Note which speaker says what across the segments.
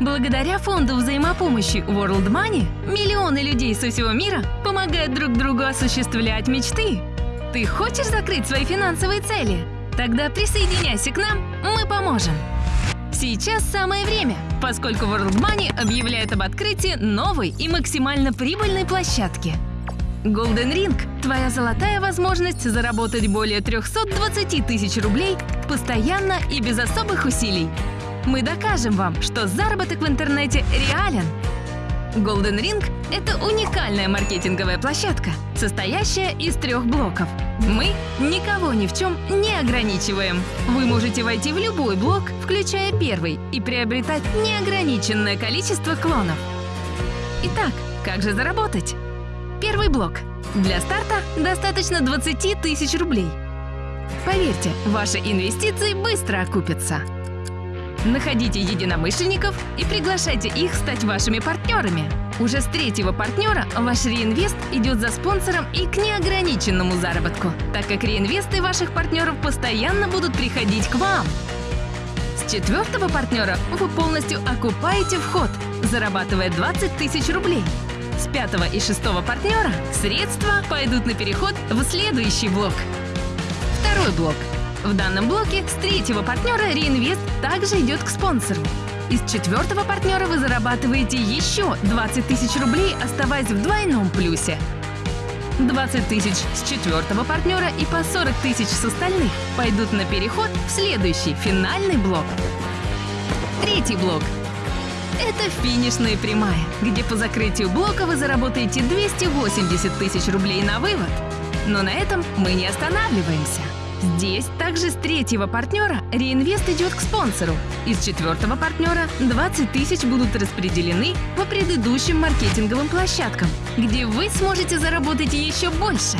Speaker 1: Благодаря фонду взаимопомощи World Money миллионы людей со всего мира помогают друг другу осуществлять мечты. Ты хочешь закрыть свои финансовые цели? Тогда присоединяйся к нам, мы поможем. Сейчас самое время, поскольку World Money объявляет об открытии новой и максимально прибыльной площадки. Golden Ring – твоя золотая возможность заработать более 320 тысяч рублей постоянно и без особых усилий. Мы докажем вам, что заработок в интернете реален. Golden Ring – это уникальная маркетинговая площадка, состоящая из трех блоков. Мы никого ни в чем не ограничиваем. Вы можете войти в любой блок, включая первый, и приобретать неограниченное количество клонов. Итак, как же заработать? Первый блок. Для старта достаточно 20 тысяч рублей. Поверьте, ваши инвестиции быстро окупятся. Находите единомышленников и приглашайте их стать вашими партнерами. Уже с третьего партнера ваш реинвест идет за спонсором и к неограниченному заработку, так как реинвесты ваших партнеров постоянно будут приходить к вам. С четвертого партнера вы полностью окупаете вход, зарабатывая 20 тысяч рублей. С пятого и шестого партнера средства пойдут на переход в следующий блок. Второй блок – в данном блоке с третьего партнера реинвест также идет к спонсору. Из четвертого партнера вы зарабатываете еще 20 тысяч рублей, оставаясь в двойном плюсе. 20 тысяч с четвертого партнера и по 40 тысяч с остальных пойдут на переход в следующий, финальный блок. Третий блок. Это финишная прямая, где по закрытию блока вы заработаете 280 тысяч рублей на вывод. Но на этом мы не останавливаемся. Здесь также с третьего партнера реинвест идет к спонсору. Из четвертого партнера 20 тысяч будут распределены по предыдущим маркетинговым площадкам, где вы сможете заработать еще больше.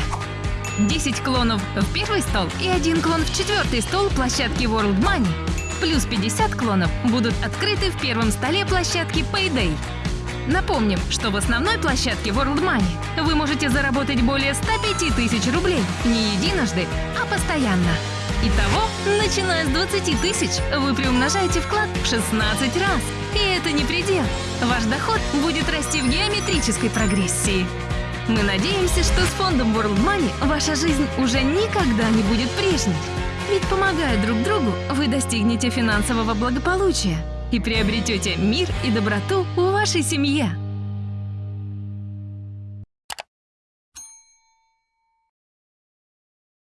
Speaker 1: 10 клонов в первый стол и один клон в четвертый стол площадки World Money. Плюс 50 клонов будут открыты в первом столе площадки Payday. Напомним, что в основной площадке World Money вы можете заработать более 105 тысяч рублей не единожды, а постоянно. Итого, начиная с 20 тысяч, вы приумножаете вклад в 16 раз. И это не предел. Ваш доход будет расти в геометрической прогрессии. Мы надеемся, что с фондом World Money ваша жизнь уже никогда не будет прежней. Ведь помогая друг другу, вы достигнете финансового благополучия и приобретете мир и доброту в вашей семье.